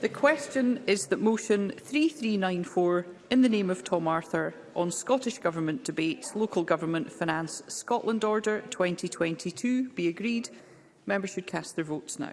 The question is that motion 3394 in the name of Tom Arthur on Scottish Government debates Local Government Finance Scotland Order 2022 be agreed. Members should cast their votes now.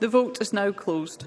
The vote is now closed.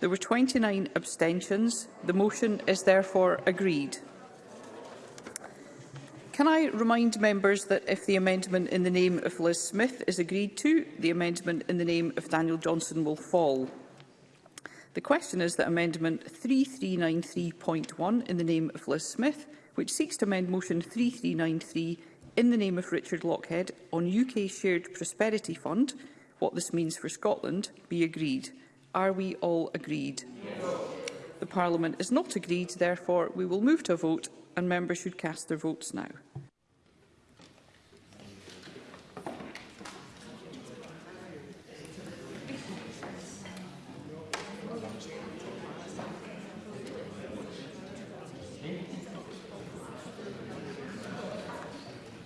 There were 29 abstentions. The motion is therefore agreed. Can I remind members that if the amendment in the name of Liz Smith is agreed to, the amendment in the name of Daniel Johnson will fall? The question is that Amendment 3393.1 in the name of Liz Smith, which seeks to amend Motion 3393 in the name of Richard Lockhead on UK Shared Prosperity Fund, what this means for Scotland be agreed. Are we all agreed? Yes. The Parliament is not agreed, therefore we will move to a vote and members should cast their votes now.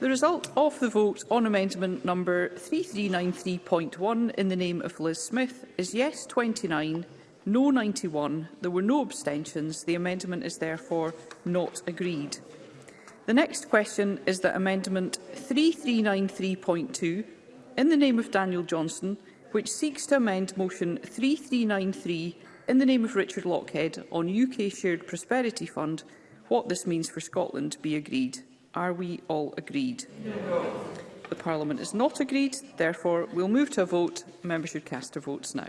The result of the vote on amendment number 3393.1 in the name of Liz Smith is yes 29, no 91. There were no abstentions. The amendment is therefore not agreed. The next question is that amendment 3393.2 in the name of Daniel Johnson, which seeks to amend motion 3393 in the name of Richard Lockhead on UK Shared Prosperity Fund, what this means for Scotland be agreed. Are we all agreed? No. The Parliament is not agreed. Therefore, we'll move to a vote. Members should cast their votes now.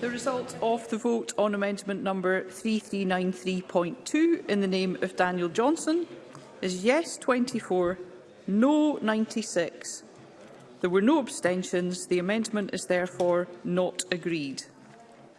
The result of the vote on amendment number 3393.2 in the name of Daniel Johnson is yes 24, no 96. There were no abstentions. The amendment is therefore not agreed.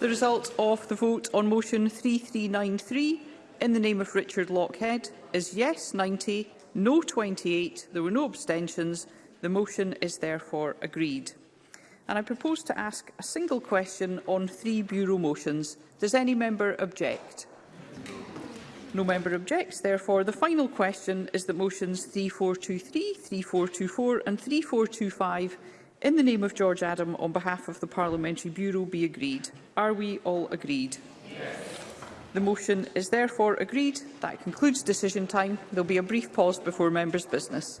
The result of the vote on motion 3393 in the name of Richard Lockhead is yes 90, no 28. There were no abstentions. The motion is therefore agreed. And I propose to ask a single question on three Bureau motions. Does any member object? No member objects. Therefore, the final question is that motions 3423, 3424 and 3425 in the name of George Adam, on behalf of the Parliamentary Bureau, be agreed. Are we all agreed? Yes. The motion is therefore agreed. That concludes decision time. There will be a brief pause before members' business.